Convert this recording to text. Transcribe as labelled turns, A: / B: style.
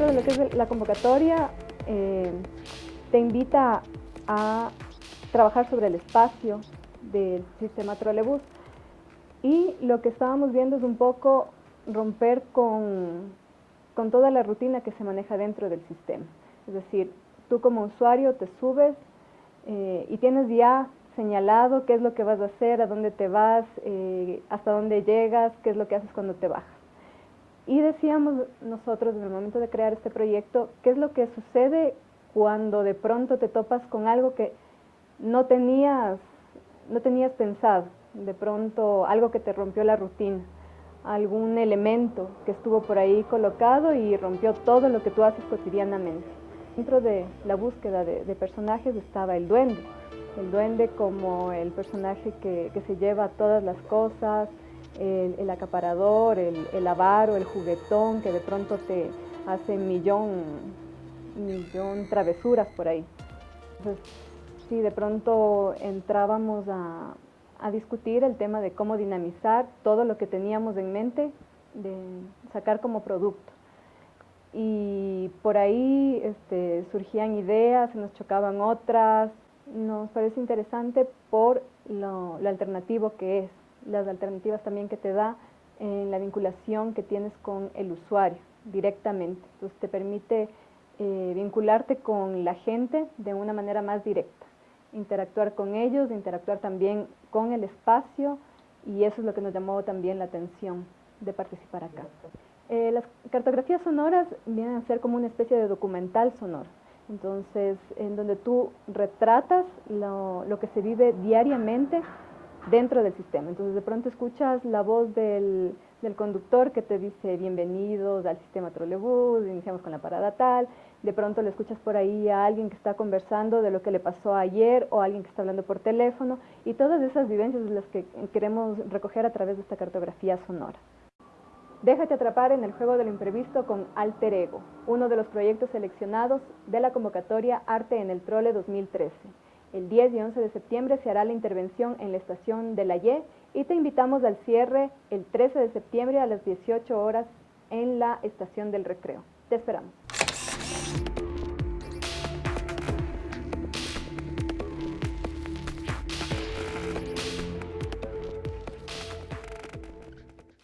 A: dentro de lo que es la convocatoria, eh, te invita a trabajar sobre el espacio del sistema trolebús y lo que estábamos viendo es un poco romper con, con toda la rutina que se maneja dentro del sistema. Es decir, tú como usuario te subes eh, y tienes ya señalado qué es lo que vas a hacer, a dónde te vas, eh, hasta dónde llegas, qué es lo que haces cuando te bajas. Y decíamos nosotros en el momento de crear este proyecto, qué es lo que sucede cuando de pronto te topas con algo que no tenías, no tenías pensado, de pronto algo que te rompió la rutina, algún elemento que estuvo por ahí colocado y rompió todo lo que tú haces cotidianamente. Dentro de la búsqueda de, personajes estaba el duende, el duende como el personaje que, se lleva todas las cosas, el, acaparador, el, el, avaro, el juguetón que de pronto te hace millón, millón travesuras por ahí. Entonces, si de pronto entrábamos a, a discutir el tema de cómo dinamizar todo lo que teníamos en mente, de sacar como producto. Y por ahí este, surgían ideas, se nos chocaban otras, nos parece interesante por lo, alternativo que es, las alternativas también que te da en la vinculación que tienes con el usuario directamente. Entonces te permite eh, vincularte con la gente de una manera más directa interactuar con ellos, interactuar también con el espacio y eso es lo que nos llamó también la atención de participar acá. Eh, las cartografías sonoras vienen a ser como una especie de documental sonoro, entonces en donde tú retratas lo, lo que se vive diariamente dentro del sistema. Entonces de pronto escuchas la voz del, del conductor que te dice bienvenidos al sistema trolebús, iniciamos con la parada tal, de pronto le escuchas por ahí a alguien que está conversando de lo que le pasó ayer o alguien que está hablando por teléfono y todas esas vivencias las que queremos recoger a través de esta cartografía sonora. Déjate atrapar en el juego del imprevisto con Alter Ego, uno de los proyectos seleccionados de la convocatoria Arte en el Trole 2013. El 10 y 11 de septiembre se hará la intervención en la estación de la Y y te invitamos al cierre el 13 de septiembre a las 18 horas en la estación del recreo. Te esperamos.